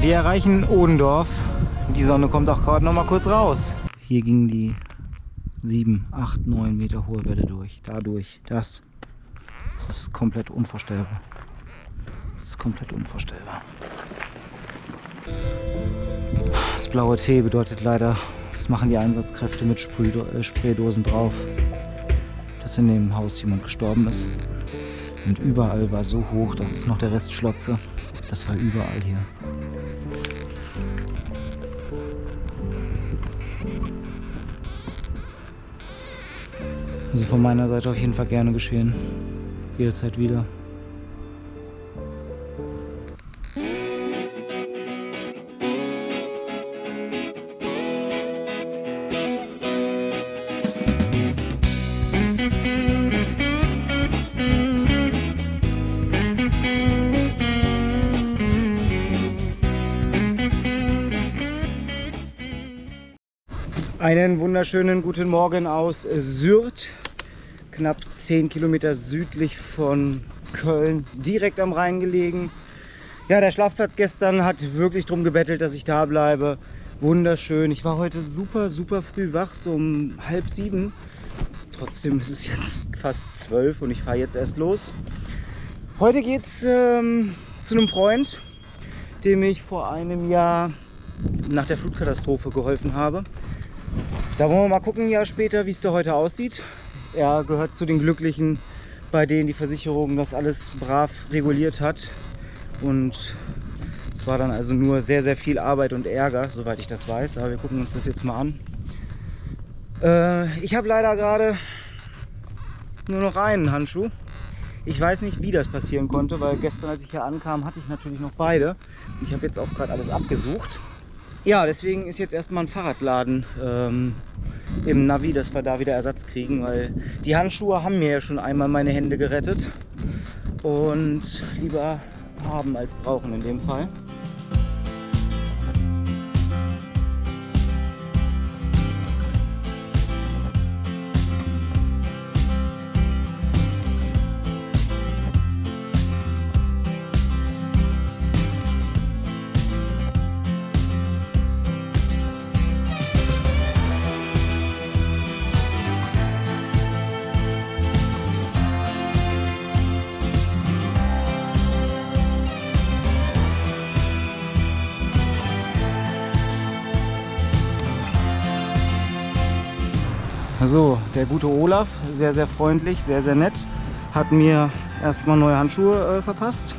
Wir erreichen Odendorf. Die Sonne kommt auch gerade noch mal kurz raus. Hier ging die 7, 8, 9 Meter hohe Welle durch. Dadurch. Das. Das ist komplett unvorstellbar. Das ist komplett unvorstellbar. Das blaue T bedeutet leider, das machen die Einsatzkräfte mit äh, Spraydosen drauf, dass in dem Haus jemand gestorben ist. Und überall war so hoch, das ist noch der Rest Schlotze. Das war überall hier. Also von meiner Seite auf jeden Fall gerne geschehen. Jederzeit wieder. Einen wunderschönen guten Morgen aus Syrt, knapp 10 Kilometer südlich von Köln, direkt am Rhein gelegen. Ja, der Schlafplatz gestern hat wirklich darum gebettelt, dass ich da bleibe. Wunderschön. Ich war heute super, super früh wach, so um halb sieben. Trotzdem ist es jetzt fast zwölf und ich fahre jetzt erst los. Heute geht es ähm, zu einem Freund, dem ich vor einem Jahr nach der Flutkatastrophe geholfen habe. Da wollen wir mal gucken, ein Jahr später, wie es da heute aussieht. Er gehört zu den Glücklichen, bei denen die Versicherung das alles brav reguliert hat. Und es war dann also nur sehr, sehr viel Arbeit und Ärger, soweit ich das weiß. Aber wir gucken uns das jetzt mal an. Äh, ich habe leider gerade nur noch einen Handschuh. Ich weiß nicht, wie das passieren konnte, weil gestern, als ich hier ankam, hatte ich natürlich noch beide. Ich habe jetzt auch gerade alles abgesucht. Ja, deswegen ist jetzt erstmal ein Fahrradladen ähm, im Navi, dass wir da wieder Ersatz kriegen, weil die Handschuhe haben mir ja schon einmal meine Hände gerettet und lieber haben als brauchen in dem Fall. So, der gute Olaf, sehr, sehr freundlich, sehr, sehr nett, hat mir erstmal neue Handschuhe äh, verpasst.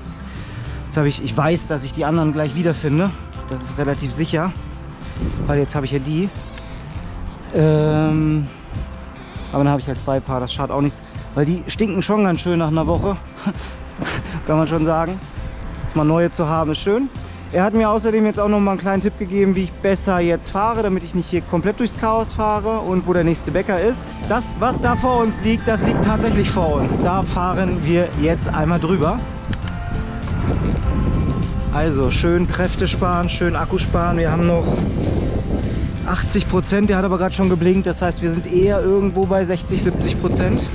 Jetzt habe ich, ich weiß, dass ich die anderen gleich wiederfinde. Das ist relativ sicher, weil jetzt habe ich ja die. Ähm, aber dann habe ich halt zwei Paar, das schadet auch nichts, weil die stinken schon ganz schön nach einer Woche, kann man schon sagen. Jetzt mal neue zu haben ist schön. Er hat mir außerdem jetzt auch noch mal einen kleinen Tipp gegeben, wie ich besser jetzt fahre, damit ich nicht hier komplett durchs Chaos fahre und wo der nächste Bäcker ist. Das, was da vor uns liegt, das liegt tatsächlich vor uns. Da fahren wir jetzt einmal drüber. Also schön Kräfte sparen, schön Akku sparen. Wir haben noch 80 Prozent, der hat aber gerade schon geblinkt, das heißt wir sind eher irgendwo bei 60, 70 Prozent.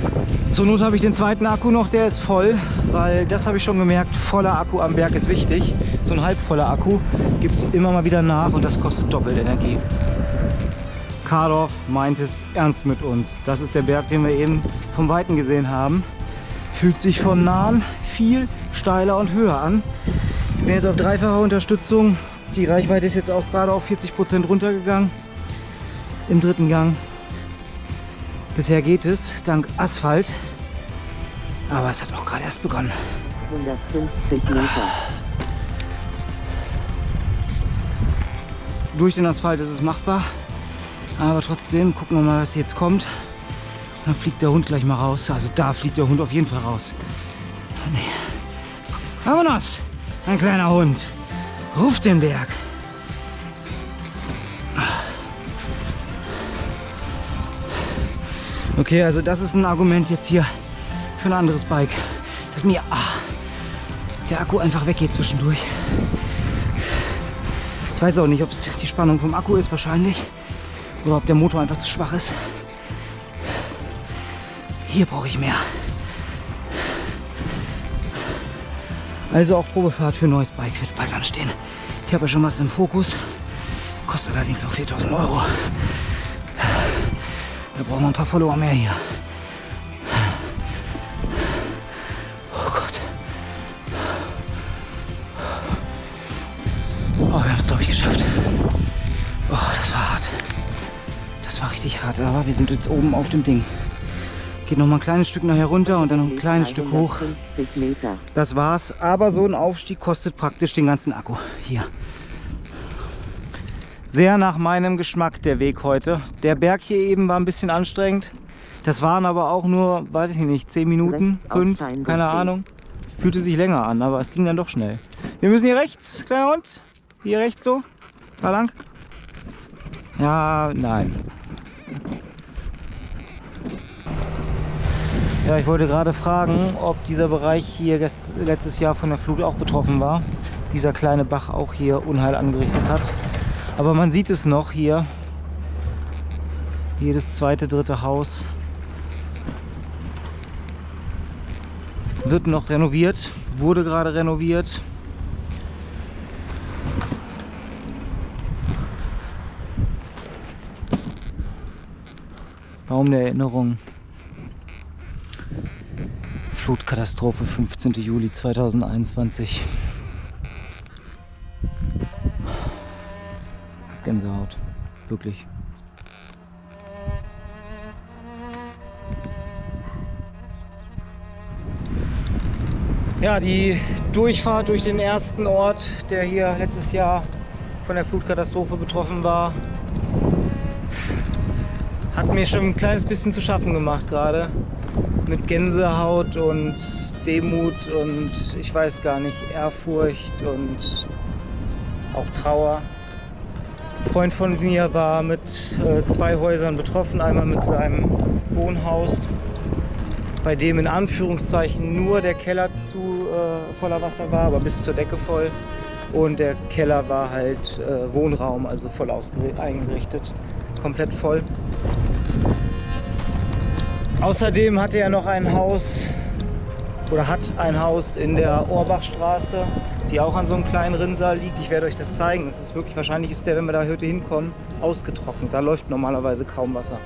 Zur Not habe ich den zweiten Akku noch, der ist voll, weil das habe ich schon gemerkt, voller Akku am Berg ist wichtig. So ein halbvoller Akku gibt immer mal wieder nach und das kostet doppelt Energie. Kardorf meint es ernst mit uns. Das ist der Berg, den wir eben vom Weiten gesehen haben. Fühlt sich von Nahen viel steiler und höher an. Ich bin jetzt auf dreifacher Unterstützung die Reichweite ist jetzt auch gerade auf 40 Prozent runtergegangen im dritten Gang. Bisher geht es, dank Asphalt. Aber es hat auch gerade erst begonnen. 150 Meter. Durch den Asphalt ist es machbar. Aber trotzdem gucken wir mal, was jetzt kommt. Und dann fliegt der Hund gleich mal raus. Also da fliegt der Hund auf jeden Fall raus. Nee. Vamonos! Ein kleiner Hund. Ruf den Berg. Okay, also das ist ein Argument jetzt hier für ein anderes Bike, dass mir ah, der Akku einfach weggeht zwischendurch. Ich weiß auch nicht, ob es die Spannung vom Akku ist, wahrscheinlich. Oder ob der Motor einfach zu schwach ist. Hier brauche ich mehr. Also auch Probefahrt für ein neues Bike wird bald anstehen. Ich habe ja schon was im Fokus. Kostet allerdings auch 4000 Euro. Da brauchen wir ein paar Follower mehr hier. Oh Gott. Oh, wir haben es glaube ich geschafft. Oh, das war hart. Das war richtig hart, aber wir sind jetzt oben auf dem Ding. Geht noch mal ein kleines Stück nachher runter und dann noch ein kleines Stück hoch. 350 Meter. Das war's. Aber so ein Aufstieg kostet praktisch den ganzen Akku. Hier. Sehr nach meinem Geschmack der Weg heute. Der Berg hier eben war ein bisschen anstrengend. Das waren aber auch nur, weiß ich nicht, 10 Minuten, Rechts 5, aussteigen, keine. Ahnung. Fühlte sich länger an, aber es ging dann doch schnell. Wir müssen hier rechts, kleiner Hund. Hier rechts so. Da lang. Ja, nein. Ja, ich wollte gerade fragen, ob dieser Bereich hier letztes Jahr von der Flut auch betroffen war. Dieser kleine Bach auch hier Unheil angerichtet hat. Aber man sieht es noch hier. Jedes zweite, dritte Haus wird noch renoviert, wurde gerade renoviert. Baum der Erinnerung. Flutkatastrophe 15. Juli 2021. Gänsehaut. Wirklich. Ja, die Durchfahrt durch den ersten Ort, der hier letztes Jahr von der Flutkatastrophe betroffen war, hat mir schon ein kleines bisschen zu schaffen gemacht gerade. Mit Gänsehaut und Demut und ich weiß gar nicht, Ehrfurcht und auch Trauer. Ein Freund von mir war mit äh, zwei Häusern betroffen. Einmal mit seinem Wohnhaus, bei dem in Anführungszeichen nur der Keller zu äh, voller Wasser war, aber bis zur Decke voll. Und der Keller war halt äh, Wohnraum, also voll eingerichtet, komplett voll. Außerdem hatte er noch ein Haus oder hat ein Haus in der Orbachstraße, die auch an so einem kleinen Rinnsal liegt. Ich werde euch das zeigen. Es ist wirklich, wahrscheinlich ist der, wenn wir da heute hinkommen, ausgetrocknet. Da läuft normalerweise kaum Wasser.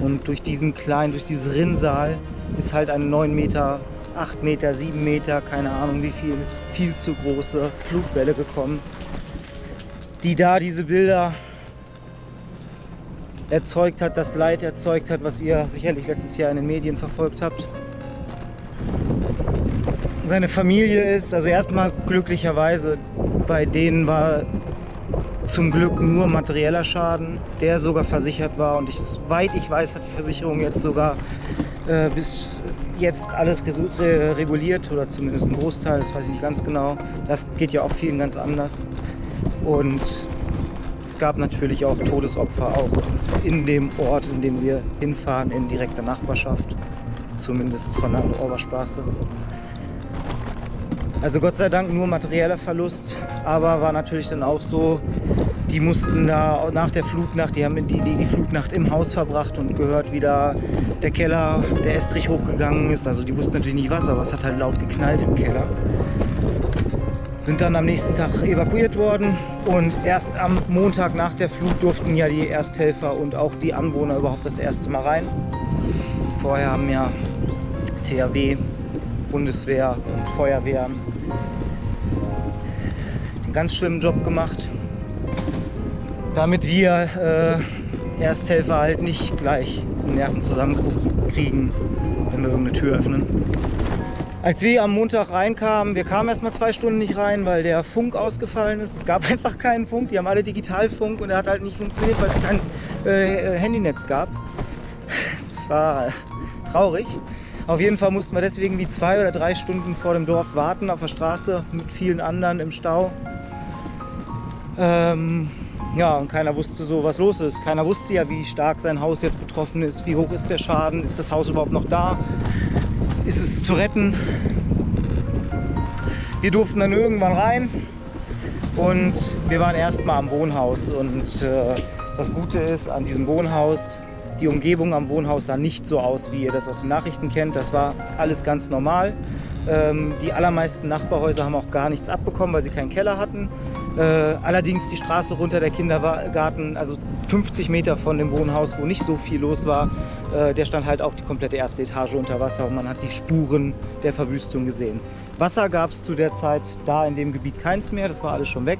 Und durch diesen kleinen, durch dieses Rinnsal ist halt eine 9 Meter, 8 Meter, 7 Meter, keine Ahnung wie viel, viel zu große Flutwelle gekommen, die da diese Bilder erzeugt hat, das Leid erzeugt hat, was ihr sicherlich letztes Jahr in den Medien verfolgt habt. Seine Familie ist, also erstmal glücklicherweise, bei denen war zum Glück nur materieller Schaden, der sogar versichert war. Und ich, soweit ich weiß, hat die Versicherung jetzt sogar äh, bis jetzt alles reguliert oder zumindest ein Großteil, das weiß ich nicht ganz genau. Das geht ja auch vielen ganz anders. Und es gab natürlich auch Todesopfer, auch in dem Ort, in dem wir hinfahren, in direkter Nachbarschaft, zumindest von der Oberstraße. Also Gott sei Dank nur materieller Verlust, aber war natürlich dann auch so, die mussten da nach der Flutnacht, die haben die, die, die Flutnacht im Haus verbracht und gehört, wie da der Keller, der Estrich hochgegangen ist. Also die wussten natürlich nicht was, aber es hat halt laut geknallt im Keller. Sind dann am nächsten Tag evakuiert worden und erst am Montag nach der Flut durften ja die Ersthelfer und auch die Anwohner überhaupt das erste Mal rein. Vorher haben ja THW, Bundeswehr und Feuerwehren einen ganz schlimmen Job gemacht, damit wir äh, Ersthelfer halt nicht gleich die Nerven zusammenkriegen, wenn wir irgendeine Tür öffnen. Als wir am Montag reinkamen, wir kamen erst mal zwei Stunden nicht rein, weil der Funk ausgefallen ist. Es gab einfach keinen Funk, die haben alle Digitalfunk und er hat halt nicht funktioniert, weil es kein äh, Handynetz gab. Es war traurig. Auf jeden Fall mussten wir deswegen wie zwei oder drei Stunden vor dem Dorf warten auf der Straße mit vielen anderen im Stau. Ähm, ja, und keiner wusste so, was los ist. Keiner wusste ja, wie stark sein Haus jetzt betroffen ist, wie hoch ist der Schaden, ist das Haus überhaupt noch da, ist es zu retten. Wir durften dann irgendwann rein und wir waren erstmal am Wohnhaus. Und äh, das Gute ist an diesem Wohnhaus, die Umgebung am Wohnhaus sah nicht so aus, wie ihr das aus den Nachrichten kennt. Das war alles ganz normal. Ähm, die allermeisten Nachbarhäuser haben auch gar nichts abbekommen, weil sie keinen Keller hatten. Äh, allerdings die Straße runter der Kindergarten, also 50 Meter von dem Wohnhaus, wo nicht so viel los war, äh, der stand halt auch die komplette erste Etage unter Wasser und man hat die Spuren der Verwüstung gesehen. Wasser gab es zu der Zeit da in dem Gebiet keins mehr, das war alles schon weg.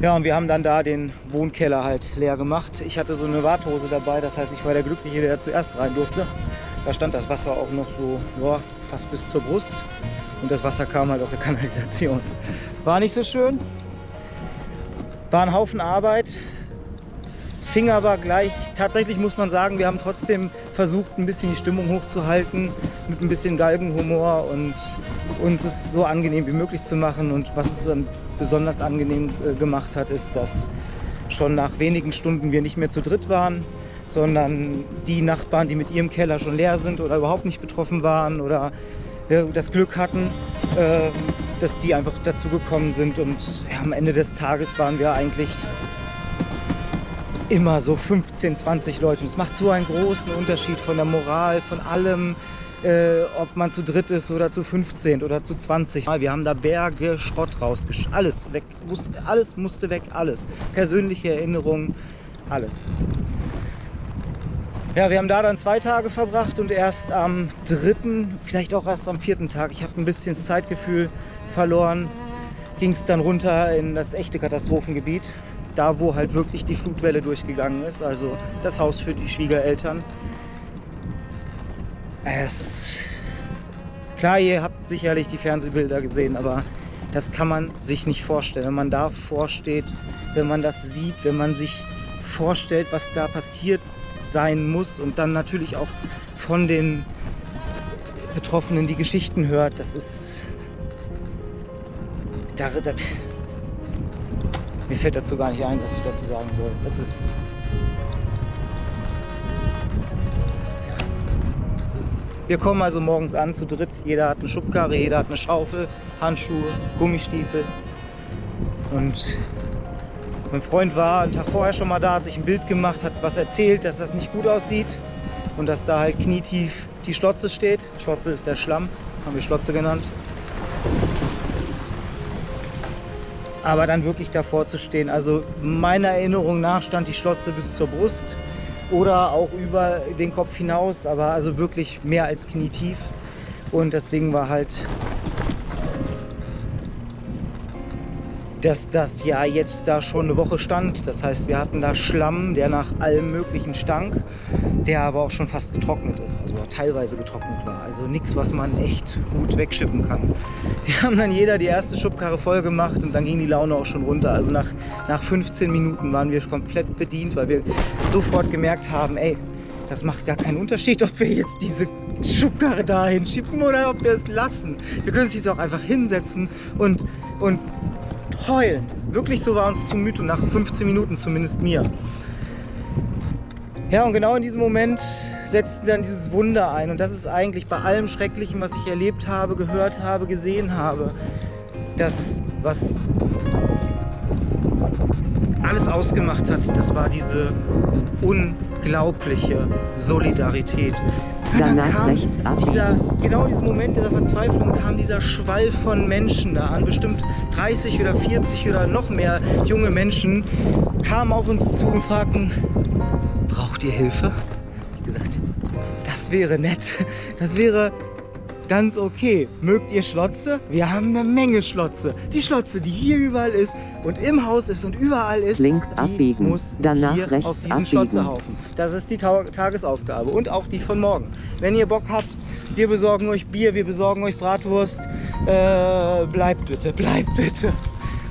Ja, und wir haben dann da den Wohnkeller halt leer gemacht. Ich hatte so eine Warthose dabei, das heißt, ich war der Glückliche, der zuerst rein durfte. Da stand das Wasser auch noch so ja, fast bis zur Brust und das Wasser kam halt aus der Kanalisation. War nicht so schön, war ein Haufen Arbeit. Es fing aber gleich, tatsächlich muss man sagen, wir haben trotzdem versucht, ein bisschen die Stimmung hochzuhalten, mit ein bisschen Galgenhumor und uns es so angenehm wie möglich zu machen. Und was es besonders angenehm äh, gemacht hat, ist, dass schon nach wenigen Stunden wir nicht mehr zu dritt waren, sondern die Nachbarn, die mit ihrem Keller schon leer sind oder überhaupt nicht betroffen waren oder äh, das Glück hatten, äh, dass die einfach dazugekommen sind. Und am Ende des Tages waren wir eigentlich immer so 15, 20 Leute. Und es macht so einen großen Unterschied von der Moral, von allem, äh, ob man zu dritt ist oder zu 15 oder zu 20. Wir haben da Berge Schrott rausgesch... Alles weg. Muss, alles musste weg, alles. Persönliche Erinnerungen, alles. Ja, wir haben da dann zwei Tage verbracht und erst am dritten, vielleicht auch erst am vierten Tag, ich habe ein bisschen das Zeitgefühl verloren, ging es dann runter in das echte Katastrophengebiet. Da, wo halt wirklich die Flutwelle durchgegangen ist, also das Haus für die Schwiegereltern. Es, klar, ihr habt sicherlich die Fernsehbilder gesehen, aber das kann man sich nicht vorstellen. Wenn man davor steht, wenn man das sieht, wenn man sich vorstellt, was da passiert sein muss und dann natürlich auch von den Betroffenen die Geschichten hört, das ist... Da, da, mir fällt dazu gar nicht ein, was ich dazu sagen soll. Es ist... Wir kommen also morgens an zu dritt. Jeder hat eine Schubkarre, jeder hat eine Schaufel, Handschuhe, Gummistiefel. Und mein Freund war einen Tag vorher schon mal da, hat sich ein Bild gemacht, hat was erzählt, dass das nicht gut aussieht und dass da halt knietief die Schlotze steht. Schlotze ist der Schlamm, haben wir Schlotze genannt. Aber dann wirklich davor zu stehen, also meiner Erinnerung nach stand die Schlotze bis zur Brust oder auch über den Kopf hinaus, aber also wirklich mehr als knietief. Und das Ding war halt dass das ja jetzt da schon eine Woche stand. Das heißt, wir hatten da Schlamm, der nach allem möglichen stank, der aber auch schon fast getrocknet ist, also teilweise getrocknet war. Also nichts, was man echt gut wegschippen kann. Wir haben dann jeder die erste Schubkarre voll gemacht und dann ging die Laune auch schon runter. Also nach, nach 15 Minuten waren wir komplett bedient, weil wir sofort gemerkt haben, ey, das macht gar keinen Unterschied, ob wir jetzt diese Schubkarre dahin schieben oder ob wir es lassen. Wir können uns jetzt auch einfach hinsetzen und, und heulen. Wirklich so war uns zumute, nach 15 Minuten zumindest mir. Ja, und genau in diesem Moment setzt dann dieses Wunder ein. Und das ist eigentlich bei allem Schrecklichen, was ich erlebt habe, gehört habe, gesehen habe, das, was alles ausgemacht hat, das war diese unglaubliche Solidarität. Danach kam rechts ab. Dieser, genau in diesem Moment dieser Verzweiflung kam dieser Schwall von Menschen da an. Bestimmt 30 oder 40 oder noch mehr junge Menschen kamen auf uns zu und fragten, braucht ihr Hilfe? Ich gesagt, das wäre nett. Das wäre ganz okay. Mögt ihr Schlotze? Wir haben eine Menge Schlotze. Die Schlotze, die hier überall ist und im Haus ist und überall ist, Links abbiegen, muss danach hier rechts auf diesen abbiegen. Schlotzehaufen. Das ist die Ta Tagesaufgabe und auch die von morgen. Wenn ihr Bock habt, wir besorgen euch Bier, wir besorgen euch Bratwurst. Äh, bleibt bitte, bleibt bitte.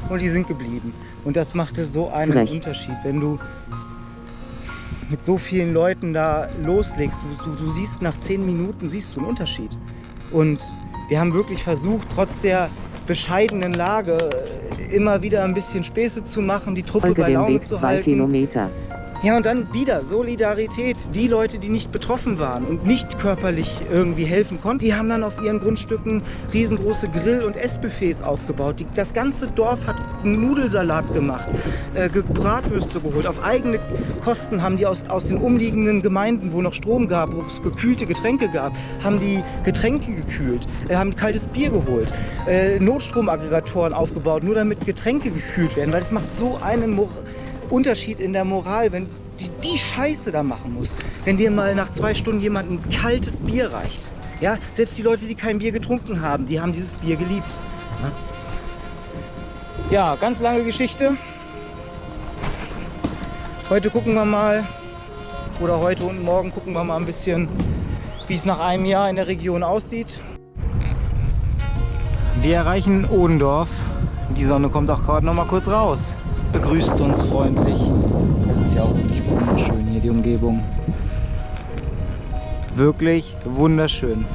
Und die sind geblieben. Und das machte so einen Rechts. Unterschied, wenn du mit so vielen Leuten da loslegst. Du, du, du siehst nach zehn Minuten siehst du einen Unterschied. Und wir haben wirklich versucht, trotz der bescheidenen Lage äh, immer wieder ein bisschen Späße zu machen, die Truppe Folge bei Laune Weg zu 2 halten. Kilometer. Ja, und dann wieder Solidarität. Die Leute, die nicht betroffen waren und nicht körperlich irgendwie helfen konnten, die haben dann auf ihren Grundstücken riesengroße Grill- und Essbuffets aufgebaut. Die, das ganze Dorf hat einen Nudelsalat gemacht, äh, Bratwürste geholt. Auf eigene Kosten haben die aus, aus den umliegenden Gemeinden, wo noch Strom gab, wo es gekühlte Getränke gab, haben die Getränke gekühlt, äh, haben kaltes Bier geholt, äh, Notstromaggregatoren aufgebaut, nur damit Getränke gekühlt werden, weil es macht so einen Mor Unterschied in der Moral, wenn die, die Scheiße da machen muss. Wenn dir mal nach zwei Stunden jemand ein kaltes Bier reicht. Ja, selbst die Leute, die kein Bier getrunken haben, die haben dieses Bier geliebt. Ja, ja ganz lange Geschichte. Heute gucken wir mal, oder heute und morgen gucken wir mal ein bisschen, wie es nach einem Jahr in der Region aussieht. Wir erreichen Odendorf. Die Sonne kommt auch gerade noch mal kurz raus begrüßt uns freundlich. Es ist ja auch wirklich wunderschön hier, die Umgebung. Wirklich wunderschön.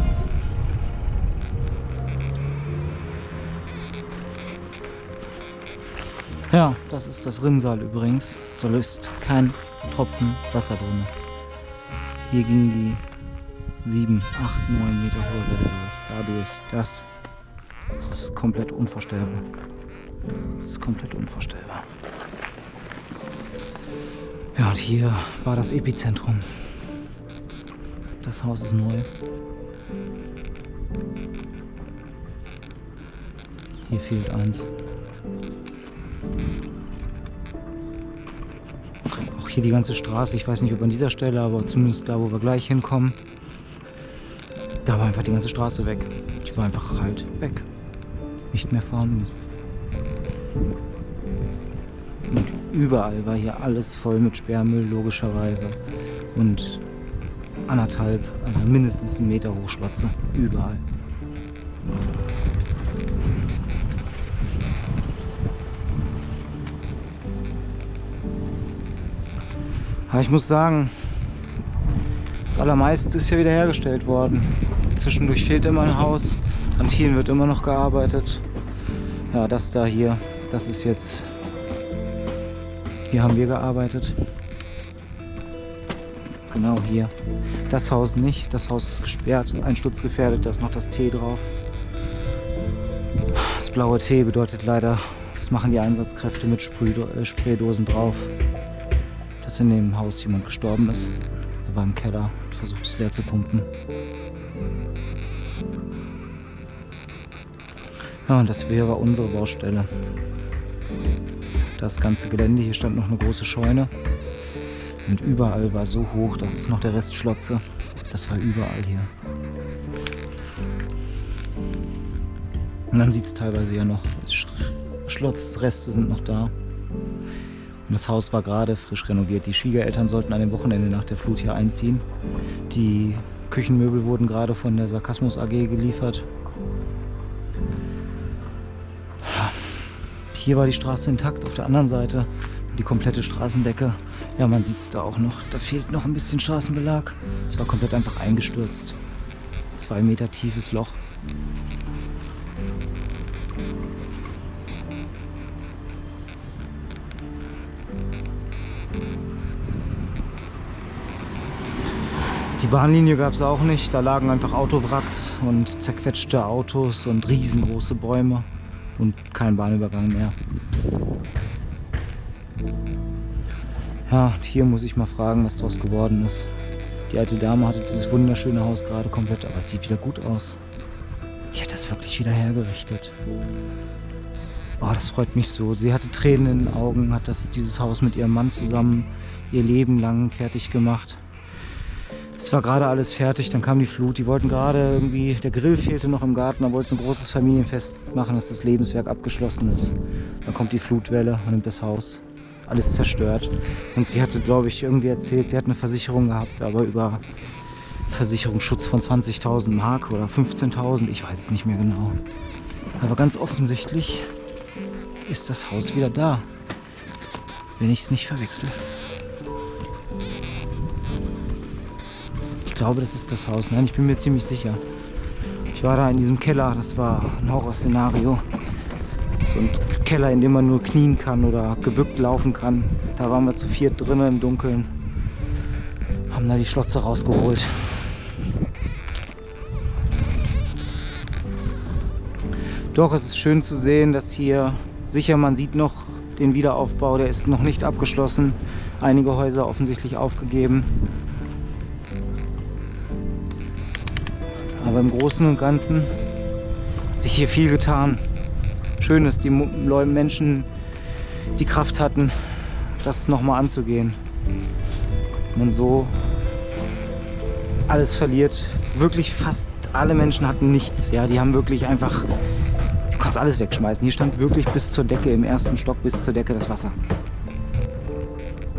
Ja, das ist das Rinnsal übrigens. Da ist kein Tropfen Wasser drin. Hier ging die 7, 8, 9 Meter hohe Welle durch. Dadurch, das, das ist komplett unvorstellbar. Das ist komplett unvorstellbar. Ja, und hier war das Epizentrum. Das Haus ist neu. Hier fehlt eins. Auch hier die ganze Straße, ich weiß nicht ob an dieser Stelle, aber zumindest da, wo wir gleich hinkommen, da war einfach die ganze Straße weg. Die war einfach halt weg. Nicht mehr vorhanden. Und überall war hier alles voll mit Sperrmüll, logischerweise. Und anderthalb, also mindestens einen Meter Hochschlotze. Überall. Aber ich muss sagen, das allermeiste ist hier wieder hergestellt worden. Zwischendurch fehlt immer ein Haus, an vielen wird immer noch gearbeitet. Ja, das da hier, das ist jetzt hier haben wir gearbeitet. Genau hier. Das Haus nicht. Das Haus ist gesperrt, einsturzgefährdet. Da ist noch das T drauf. Das blaue T bedeutet leider, das machen die Einsatzkräfte mit äh, Spraydosen drauf, dass in dem Haus jemand gestorben ist. Er war im Keller und versucht es leer zu pumpen. Ja, das wäre unsere Baustelle das ganze Gelände. Hier stand noch eine große Scheune. Und überall war so hoch, das ist noch der Rest Schlotze. Das war überall hier. Und dann sieht es teilweise ja noch, Schlossreste sind noch da. Und das Haus war gerade frisch renoviert. Die Schwiegereltern sollten an dem Wochenende nach der Flut hier einziehen. Die Küchenmöbel wurden gerade von der Sarkasmus AG geliefert. Hier war die Straße intakt, auf der anderen Seite die komplette Straßendecke. Ja, man sieht es da auch noch. Da fehlt noch ein bisschen Straßenbelag. Es war komplett einfach eingestürzt. Zwei Meter tiefes Loch. Die Bahnlinie gab es auch nicht. Da lagen einfach Autowracks und zerquetschte Autos und riesengroße Bäume und kein Bahnübergang mehr. Ja, hier muss ich mal fragen, was daraus geworden ist. Die alte Dame hatte dieses wunderschöne Haus gerade komplett, aber es sieht wieder gut aus. Die hat das wirklich wieder hergerichtet. Oh, das freut mich so. Sie hatte Tränen in den Augen, hat das, dieses Haus mit ihrem Mann zusammen ihr Leben lang fertig gemacht. Es war gerade alles fertig, dann kam die Flut. Die wollten gerade irgendwie, der Grill fehlte noch im Garten, da wollten sie ein großes Familienfest machen, dass das Lebenswerk abgeschlossen ist. Dann kommt die Flutwelle und nimmt das Haus. Alles zerstört. Und sie hatte, glaube ich, irgendwie erzählt, sie hat eine Versicherung gehabt, aber über Versicherungsschutz von 20.000 Mark oder 15.000, ich weiß es nicht mehr genau. Aber ganz offensichtlich ist das Haus wieder da, wenn ich es nicht verwechsel. Glaube, das ist das Haus. Nein, ich bin mir ziemlich sicher. Ich war da in diesem Keller, das war ein Horrorszenario. So ein Keller, in dem man nur knien kann oder gebückt laufen kann. Da waren wir zu viert drinnen im Dunkeln. Haben da die Schlotze rausgeholt. Doch, es ist schön zu sehen, dass hier sicher man sieht noch den Wiederaufbau, der ist noch nicht abgeschlossen. Einige Häuser offensichtlich aufgegeben. Aber im Großen und Ganzen hat sich hier viel getan. Schön, dass die Menschen die Kraft hatten, das nochmal anzugehen. Man so alles verliert. Wirklich fast alle Menschen hatten nichts. Ja, die haben wirklich einfach, du kannst alles wegschmeißen. Hier stand wirklich bis zur Decke, im ersten Stock bis zur Decke das Wasser.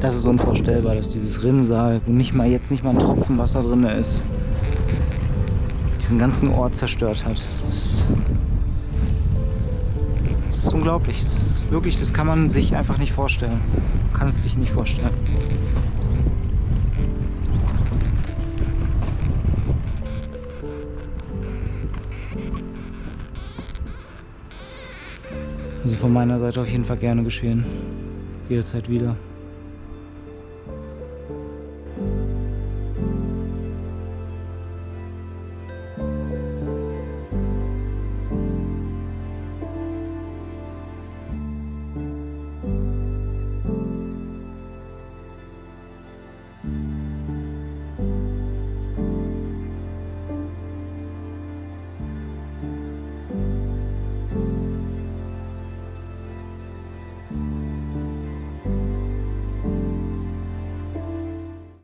Das ist unvorstellbar, dass dieses Rinnsal, wo nicht mal jetzt nicht mal ein Tropfen Wasser drin ist, diesen ganzen Ort zerstört hat. Das ist, das ist unglaublich. Das ist wirklich, das kann man sich einfach nicht vorstellen. Man kann es sich nicht vorstellen. Also von meiner Seite auf jeden Fall gerne geschehen. Jederzeit wieder.